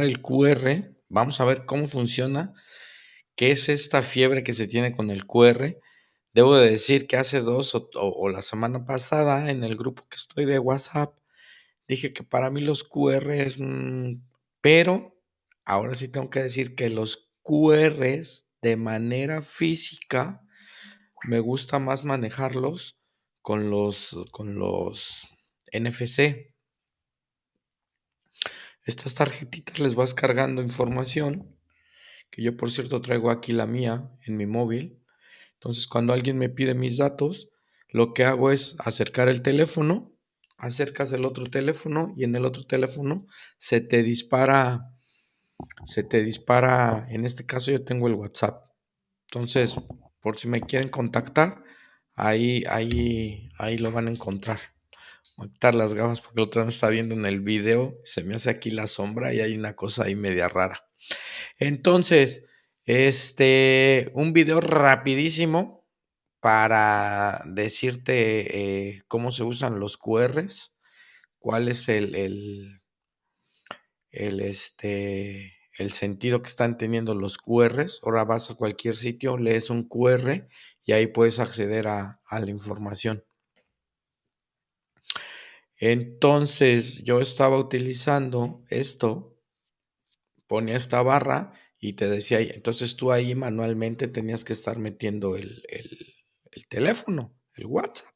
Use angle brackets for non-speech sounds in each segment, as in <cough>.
el QR, vamos a ver cómo funciona, qué es esta fiebre que se tiene con el QR. Debo de decir que hace dos o, la semana pasada en el grupo que estoy de WhatsApp, dije que para mí los QR es, pero ahora sí tengo que decir que los QRs de manera física me gusta más manejarlos con los, con los NFC. Estas tarjetitas les vas cargando información, que yo por cierto traigo aquí la mía en mi móvil. Entonces cuando alguien me pide mis datos, lo que hago es acercar el teléfono, acercas el otro teléfono y en el otro teléfono se te dispara, se te dispara, en este caso yo tengo el WhatsApp. Entonces, por si me quieren contactar, ahí, ahí, ahí lo van a encontrar quitar las gafas porque el otro no está viendo en el video, se me hace aquí la sombra y hay una cosa ahí media rara. Entonces, este, un video rapidísimo para decirte eh, cómo se usan los QRs, cuál es el, el, este, el sentido que están teniendo los QRs. Ahora vas a cualquier sitio, lees un QR y ahí puedes acceder a la información. Entonces yo estaba utilizando esto, ponía esta barra y te decía, entonces tú ahí manualmente tenías que estar metiendo el, teléfono, el WhatsApp,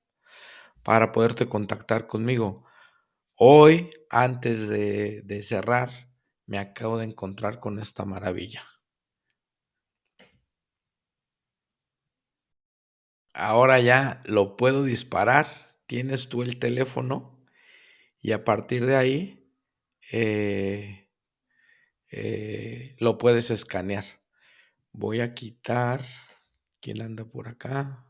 para poderte contactar conmigo. Hoy, antes de, de cerrar, me acabo de encontrar con esta maravilla. Ahora ya lo puedo disparar. Tienes tú el teléfono y a partir de ahí eh, eh, lo puedes escanear. Voy a quitar, ¿quién anda por acá?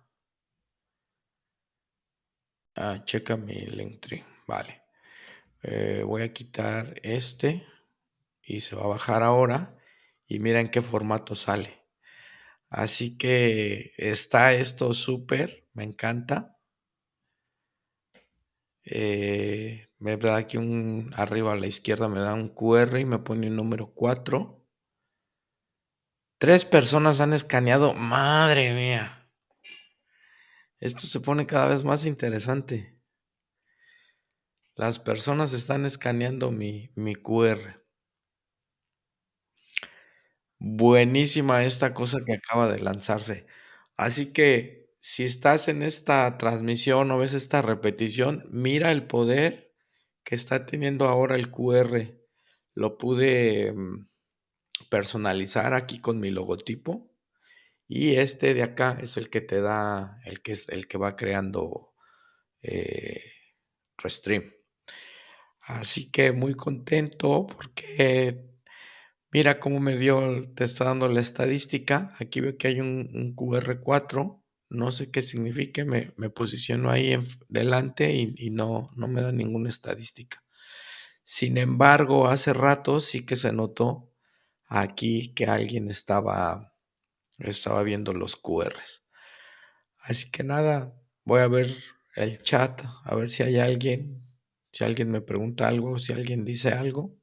Ah, checa mi Linktree, vale. Eh, voy a quitar este y se va a bajar ahora y mira en qué formato sale. Así que está esto súper, me encanta. Eh, me da aquí un arriba a la izquierda, me da un QR y me pone un número 4. Tres personas han escaneado. Madre mía. Esto se pone cada vez más interesante. Las personas están escaneando mi, mi QR. Buenísima esta cosa que acaba de lanzarse. Así que si estás en esta transmisión o ves esta repetición, mira el poder que está teniendo ahora el QR. Lo pude mm, personalizar aquí con mi logotipo. Y este de acá es el que te da, el que es el que va creando eh, Restream. Así que muy contento porque mira cómo me dio, te está dando la estadística. Aquí veo que hay un, QR4. No sé qué signifique, me, me posiciono ahí en, delante y, no, no me da ninguna estadística. Sin embargo, hace rato sí que se notó aquí que alguien estaba, estaba viendo los QRs. Así que nada, voy a ver el chat, a ver si hay alguien, si alguien me pregunta algo, si alguien dice algo.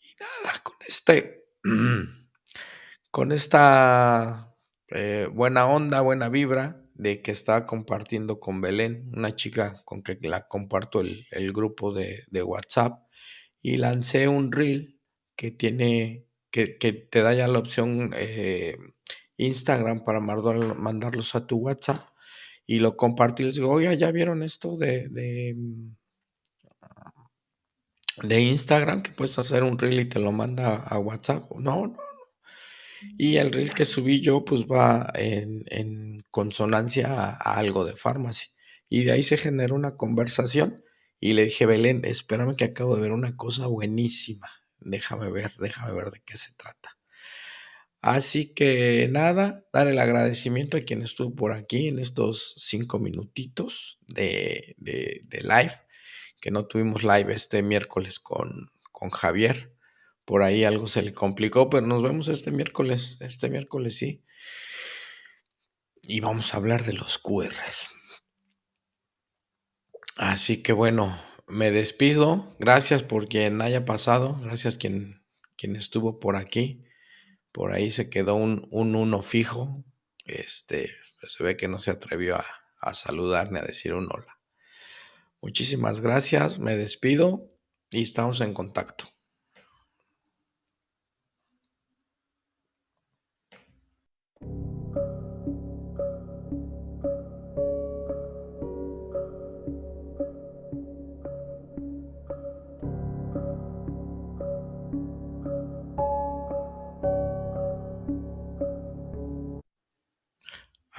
Y nada, con este, <clears throat> con esta eh, buena onda, buena vibra de que estaba compartiendo con Belén, una chica con que la comparto el, grupo de, WhatsApp, y lancé un reel que tiene, que, te da ya la opción eh, Instagram para mandarlos a tu WhatsApp, y lo compartí, les digo, oye, ¿ya vieron esto de, de, de Instagram? Que puedes hacer un reel y te lo manda a WhatsApp. No, no, y el reel que subí yo, pues va en, consonancia a, algo de farmacia. Y de ahí se generó una conversación. Y le dije, Belén, espérame que acabo de ver una cosa buenísima. Déjame ver, déjame ver de qué se trata. Así que nada, dar el agradecimiento a quien estuvo por aquí en estos cinco minutitos de, de, live, que no tuvimos live este miércoles con, con Javier por ahí algo se le complicó, pero nos vemos este miércoles, este miércoles sí. Y vamos a hablar de los QRs. Así que bueno, me despido. Gracias por quien haya pasado, gracias quien quien estuvo por aquí. Por ahí se quedó un, un uno fijo. Este, pues se ve que no se atrevió a, a saludar ni a decir un hola. Muchísimas gracias, me despido y estamos en contacto.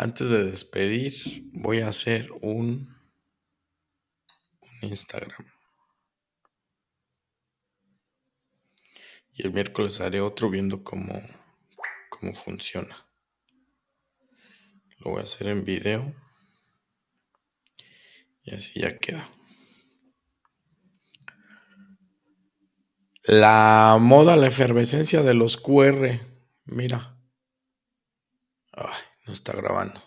Antes de despedir, voy a hacer un, Instagram. Y el miércoles haré otro viendo cómo, cómo funciona. Lo voy a hacer en video. Y así ya queda. La moda, la efervescencia de los QR. Mira. Ay, no está grabando.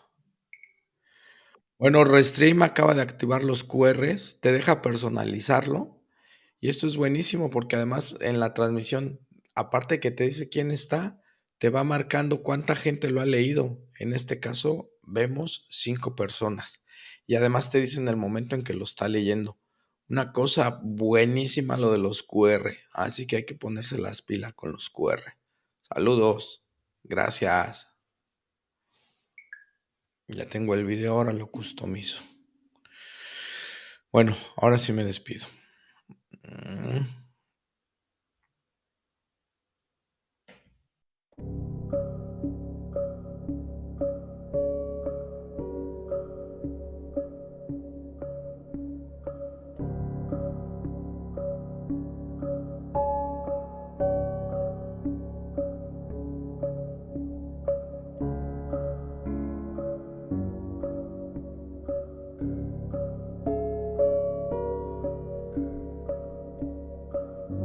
Bueno, Restream acaba de activar los QRs. Te deja personalizarlo. Y esto es buenísimo porque además en la transmisión, aparte que te dice quién está, te va marcando cuánta gente lo ha leído. En este caso, vemos cinco personas. Y además te dicen el momento en que lo está leyendo. Una cosa buenísima lo de los QR. Así que hay que ponerse las pilas con los QR. Saludos. Gracias. Ya tengo el video, ahora lo customizo. Bueno, ahora sí me despido. Mm.